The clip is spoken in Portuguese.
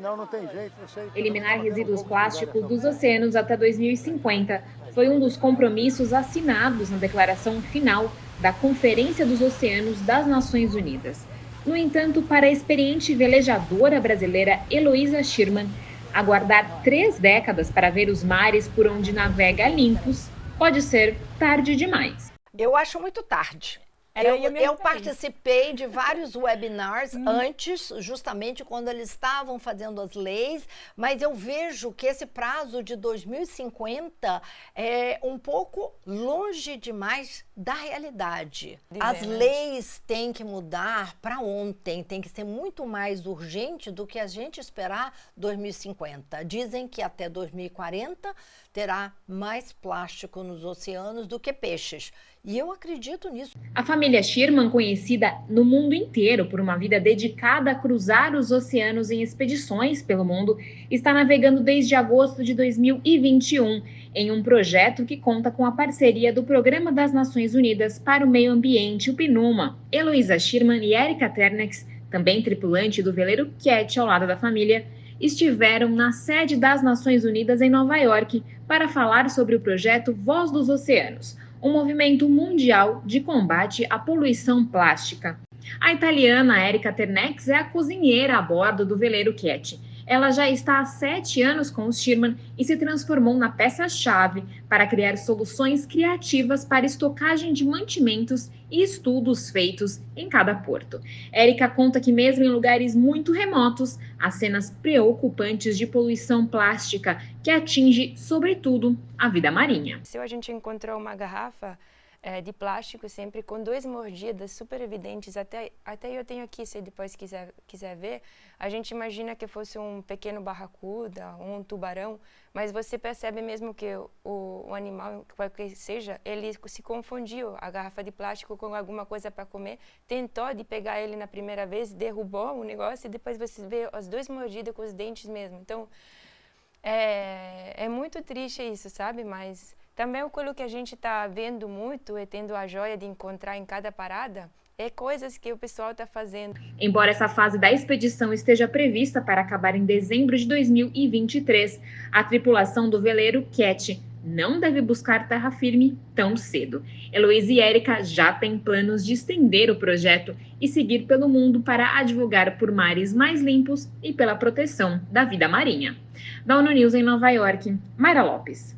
Não, não tem jeito. Sei, Eliminar resíduos plásticos dos oceanos até 2050 foi um dos compromissos assinados na declaração final da Conferência dos Oceanos das Nações Unidas. No entanto, para a experiente velejadora brasileira Heloísa Schirman, aguardar três décadas para ver os mares por onde navega limpos pode ser tarde demais. Eu acho muito tarde. Era eu, eu participei de vários webinars hum. antes, justamente quando eles estavam fazendo as leis, mas eu vejo que esse prazo de 2050 é um pouco longe demais da realidade. as né? leis têm que mudar para ontem, tem que ser muito mais urgente do que a gente esperar 2050. Dizem que até 2040 terá mais plástico nos oceanos do que peixes. E eu acredito nisso. A família Sherman, conhecida no mundo inteiro por uma vida dedicada a cruzar os oceanos em expedições pelo mundo, está navegando desde agosto de 2021 em um projeto que conta com a parceria do Programa das Nações Unidas para o Meio Ambiente, o PNUMA. Heloísa Schirman e Erika Ternex, também tripulante do veleiro Cat ao lado da família, estiveram na sede das Nações Unidas em Nova York para falar sobre o projeto Voz dos Oceanos um movimento mundial de combate à poluição plástica. A italiana Erika Ternex é a cozinheira a bordo do veleiro Cat. Ela já está há sete anos com os Sherman e se transformou na peça-chave para criar soluções criativas para estocagem de mantimentos e estudos feitos em cada porto. Érica conta que, mesmo em lugares muito remotos, há cenas preocupantes de poluição plástica que atinge, sobretudo, a vida marinha. Se a gente encontrou uma garrafa é, de plástico sempre com duas mordidas super evidentes, até, até eu tenho aqui, se depois quiser, quiser ver, a gente imagina que fosse um pequeno barracuda, um tubarão, mas você percebe mesmo que o, o animal, qualquer que seja, ele se confundiu, a garrafa de plástico com alguma coisa para comer, tentou de pegar ele na primeira vez, derrubou o negócio e depois você vê as duas mordidas com os dentes mesmo. Então, é, é muito triste isso, sabe? Mas também aquilo que a gente está vendo muito e tendo a joia de encontrar em cada parada é coisas que o pessoal está fazendo. Embora essa fase da expedição esteja prevista para acabar em dezembro de 2023, a tripulação do veleiro Cat não deve buscar terra firme tão cedo. Heloísa e Érica já têm planos de estender o projeto e seguir pelo mundo para advogar por mares mais limpos e pela proteção da vida marinha. Da ONU News em Nova York, Mayra Lopes.